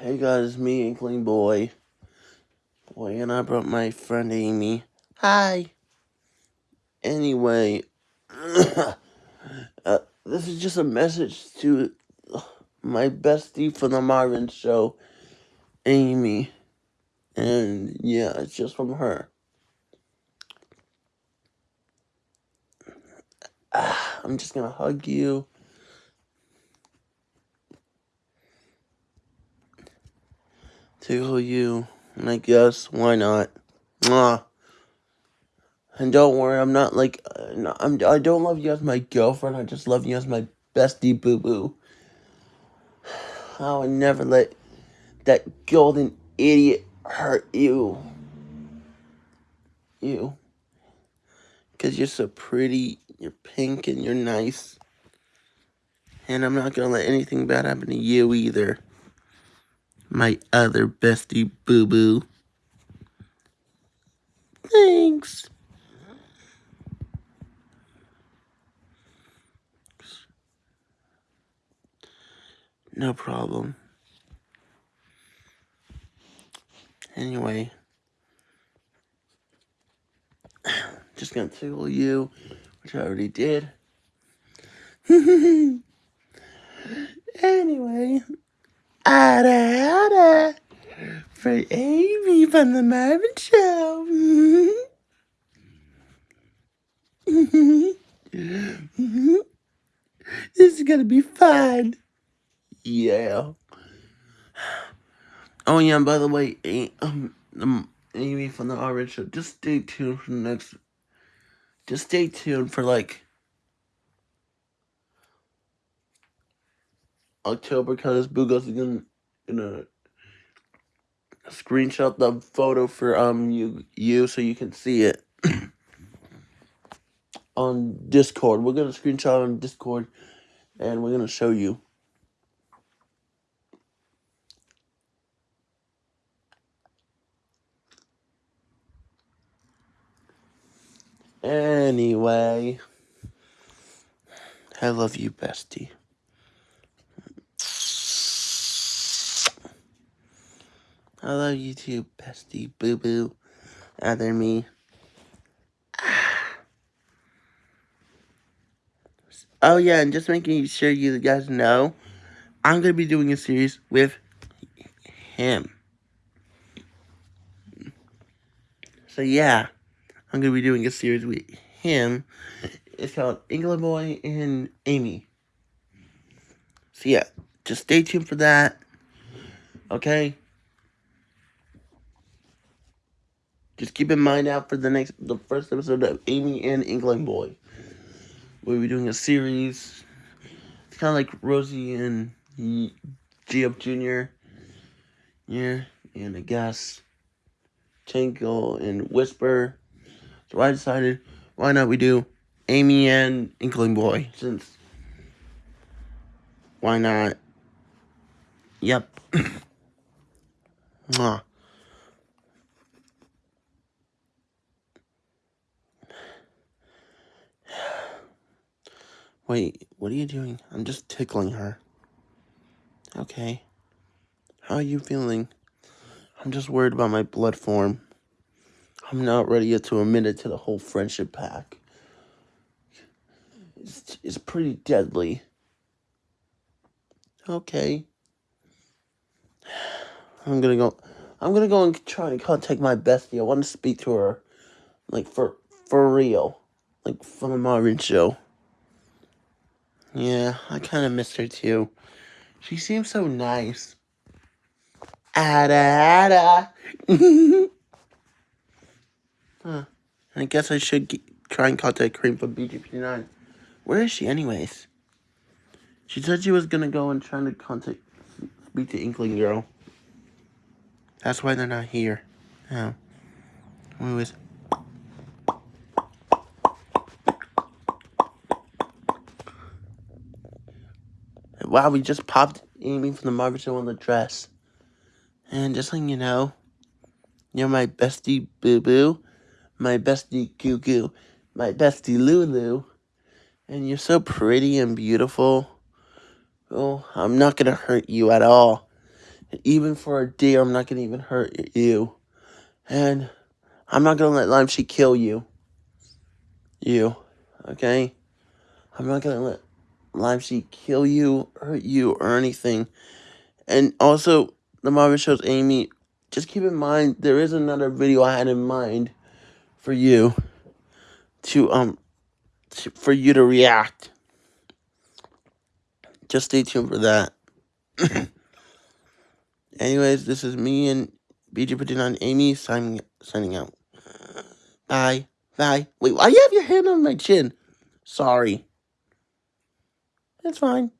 Hey guys, me, Inkling Boy. Boy, and I brought my friend Amy. Hi. Anyway, uh, this is just a message to my bestie from the Marvin Show, Amy. And yeah, it's just from her. I'm just gonna hug you. Tickle you, and I guess why not? Mwah. And don't worry, I'm not like uh, I'm. I don't love you as my girlfriend. I just love you as my bestie, boo boo. I would never let that golden idiot hurt you. You. Because you're so pretty, you're pink, and you're nice. And I'm not going to let anything bad happen to you either my other bestie boo boo. Thanks. No problem. Anyway, just gonna tickle you, which I already did. anyway, ada ada for Amy from the Marvin Show. this is gonna be fun. Yeah. Oh yeah, by the way, um, um, Amy from the Orange Show, just stay tuned for the next. Just stay tuned for like October because Bugos is gonna gonna screenshot the photo for um you you so you can see it on Discord. We're gonna screenshot on Discord, and we're gonna show you. Anyway, I love you, bestie. I love you too, bestie boo boo. Other me. Oh yeah, and just making sure you guys know, I'm gonna be doing a series with him. So yeah, I'm gonna be doing a series with him. It's called Inkling Boy and Amy. So yeah, just stay tuned for that. Okay. Just keep in mind out for the next, the first episode of Amy and Inkling Boy. We'll be doing a series. It's kind of like Rosie and G.F. Jr. Yeah, and I guess Tinkle and Whisper. So I decided, why not we do Amy and Inkling Boy, since, why not? Yep. Mwah. Wait, what are you doing? I'm just tickling her. Okay. How are you feeling? I'm just worried about my blood form. I'm not ready yet to admit it to the whole friendship pack. It's, it's pretty deadly. Okay. I'm gonna go. I'm gonna go and try and contact my bestie. I want to speak to her, like for for real, like from a Marvin show. Yeah, I kind of miss her too. She seems so nice. Ada, ada. huh. I guess I should get, try and contact Cream from BGP9. Where is she anyways? She said she was gonna go and try to contact, speak to Inkling Girl. That's why they're not here. Oh. Anyways. Wow, we just popped Amy from the Marvin Show on the dress. And just letting you know, you're my bestie Boo Boo, my bestie Goo Goo, my bestie Lulu, and you're so pretty and beautiful. Oh, I'm not gonna hurt you at all. even for a day, I'm not gonna even hurt you. And I'm not gonna let Lime kill you. You. Okay? I'm not gonna let Lime Sheet kill you, hurt you, or anything. And also, the Marvin shows Amy. Just keep in mind, there is another video I had in mind for you to um to, for you to react. Just stay tuned for that. Anyways, this is me and BJ putting on Amy signing signing out. Bye. Bye. Wait, why you have your hand on my chin? Sorry. That's fine.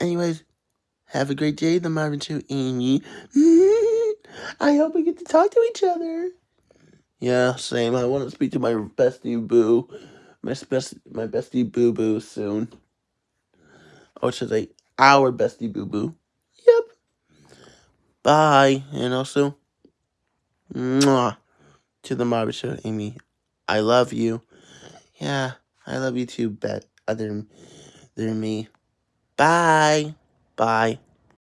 Anyways, have a great day, the Marvin Show, Amy. I hope we get to talk to each other. Yeah, same. I want to speak to my bestie boo, my best, my bestie boo boo soon. Or should I, our bestie boo boo? Yep. Bye, and also, mwah, to the Marvin Show, Amy. I love you. Yeah, I love you too, bet other than me. Bye. Bye.